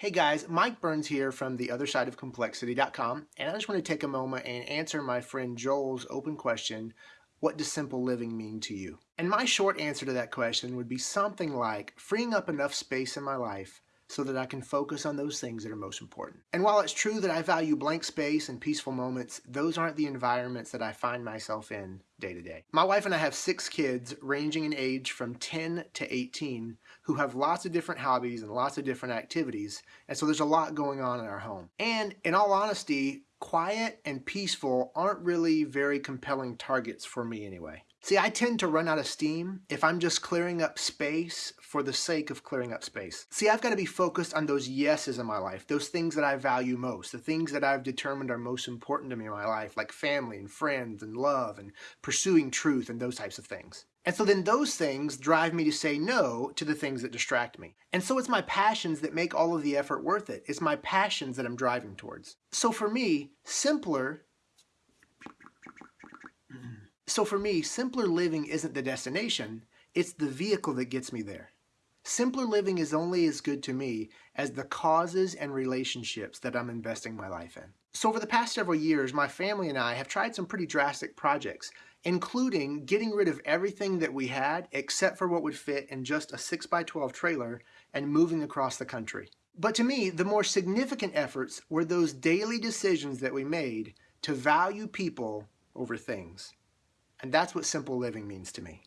Hey guys, Mike Burns here from the other side of complexity.com, and I just want to take a moment and answer my friend Joel's open question What does simple living mean to you? And my short answer to that question would be something like freeing up enough space in my life so that I can focus on those things that are most important. And while it's true that I value blank space and peaceful moments, those aren't the environments that I find myself in day to day. My wife and I have six kids ranging in age from 10 to 18 who have lots of different hobbies and lots of different activities. And so there's a lot going on in our home. And in all honesty, quiet and peaceful aren't really very compelling targets for me anyway. See, I tend to run out of steam if I'm just clearing up space for the sake of clearing up space. See, I've got to be focused on those yeses in my life, those things that I value most, the things that I've determined are most important to me in my life, like family and friends and love and pursuing truth and those types of things. And so then those things drive me to say no to the things that distract me. And so it's my passions that make all of the effort worth it. It's my passions that I'm driving towards. So for me, simpler so for me, simpler living isn't the destination, it's the vehicle that gets me there. Simpler living is only as good to me as the causes and relationships that I'm investing my life in. So over the past several years, my family and I have tried some pretty drastic projects, including getting rid of everything that we had except for what would fit in just a 6x12 trailer and moving across the country. But to me, the more significant efforts were those daily decisions that we made to value people over things. And that's what simple living means to me.